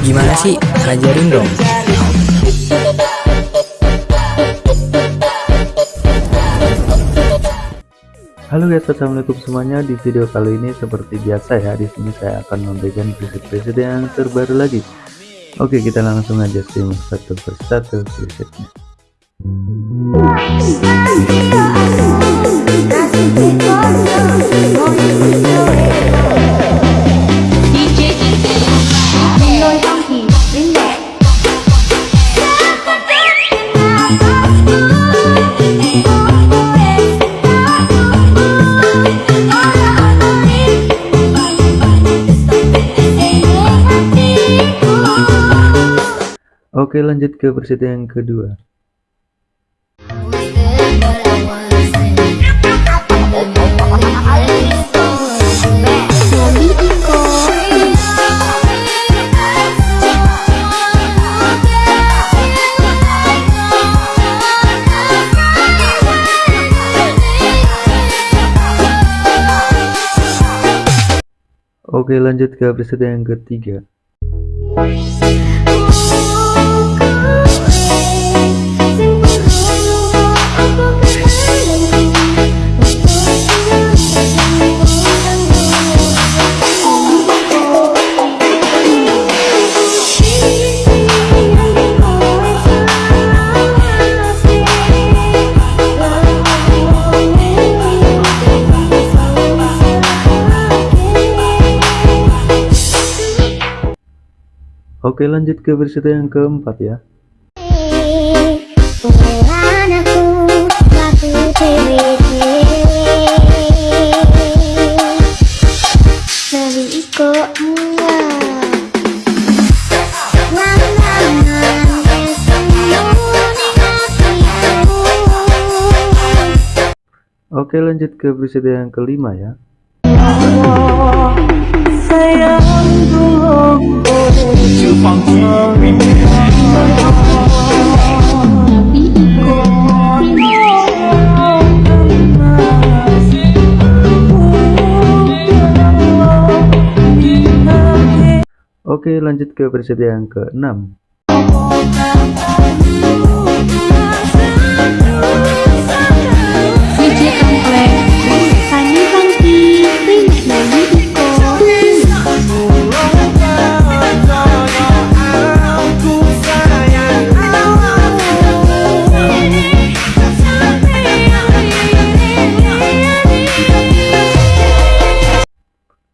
Gimana sih? Ajarin dong. Halo guys, assalamualaikum semuanya. Di video kali ini seperti biasa ya, di sini saya akan memberikan preset-preset yang terbaru lagi. Oke, kita langsung aja simak satu persatu presetnya. Oke lanjut ke versi yang kedua. Oke lanjut ke versi yang ketiga Oke lanjut ke versi yang keempat ya. Oke lanjut ke versi yang kelima ya Oke lanjut ke versi yang ke-6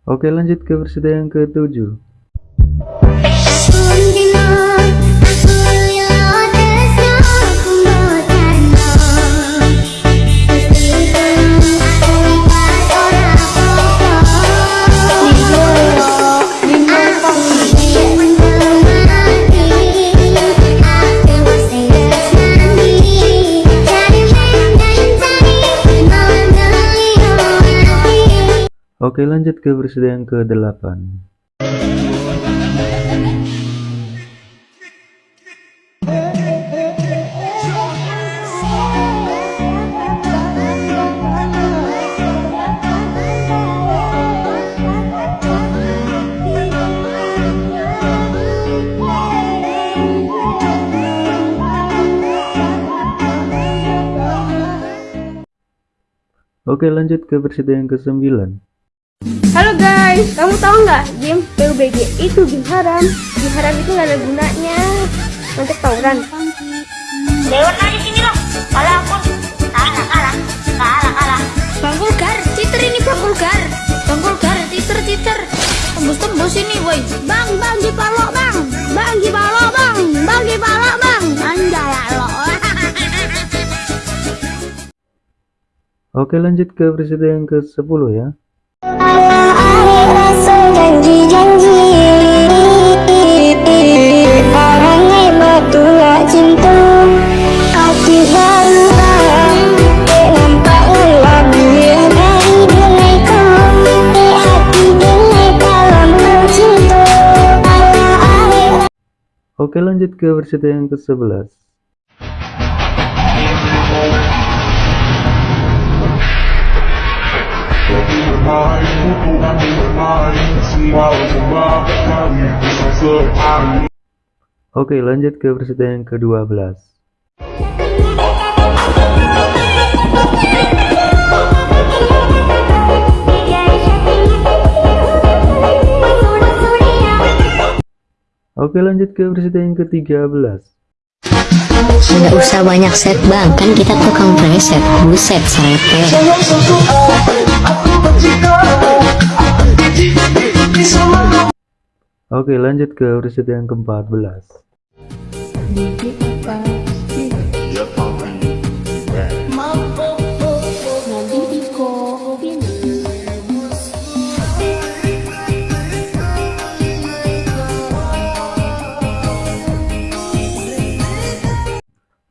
Oke lanjut ke versi yang ke-7 Oke lanjut ke versi yang ke-8 Oke lanjut ke versi yang ke-9 Halo guys, kamu tahu nggak game PUBG itu game haram? Game haram itu nggak ada gunanya untuk tawuran. Dewan aja sini loh, kalah aku, kalah kalah, kalah kalah. Bang Bulgar, citer ini Bang Bulgar. Bang Bulgar, citer citer. Tembus tembus ini boy. Bang, bang di palo bang, bang di palo bang, bang di palo bang, anjay lo. Oke lanjut ke versi yang ke-10 ya Oke lanjut ke versi yang ke-11 mind, mind, mind. Oke lanjut ke presiden yang ke-12 Oke lanjut ke presiden yang ke-13 Nggak usah banyak set bang, kan kita tukang preset. Buset, serete Oke lanjut ke presiden yang ke-14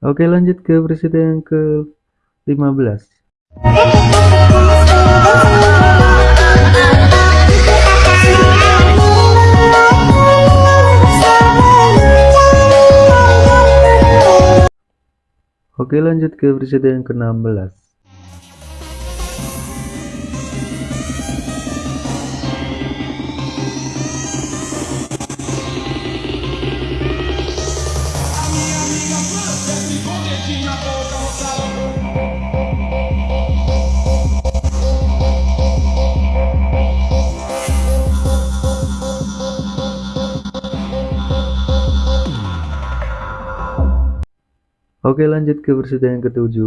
Oke lanjut ke presiden yang ke-15 Oke lanjut ke presiden yang ke-16 Oke lanjut ke presiden yang ke-17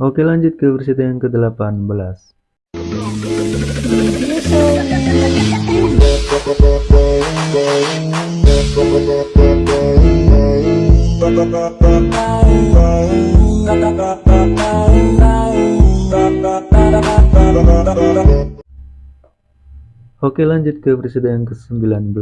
Oke lanjut ke presiden yang ke-18 Oke lanjut ke presiden yang ke-19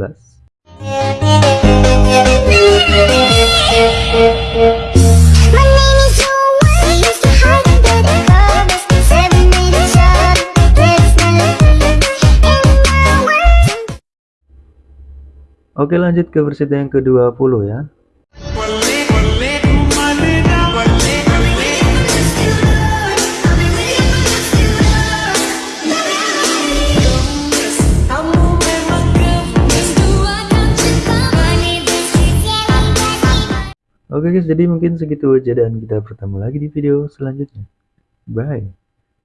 Oke lanjut ke presiden yang ke-20 ya Oke guys, jadi mungkin segitu aja dan kita bertemu lagi di video selanjutnya. Bye.